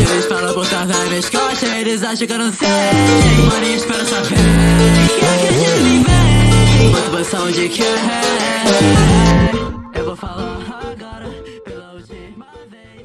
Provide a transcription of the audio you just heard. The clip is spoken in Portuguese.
Eles falam por trás das minhas costas, eles acham que eu não sei. Mano, espera saber que acredita em mim. Uma mansão de quem? eu vou falar.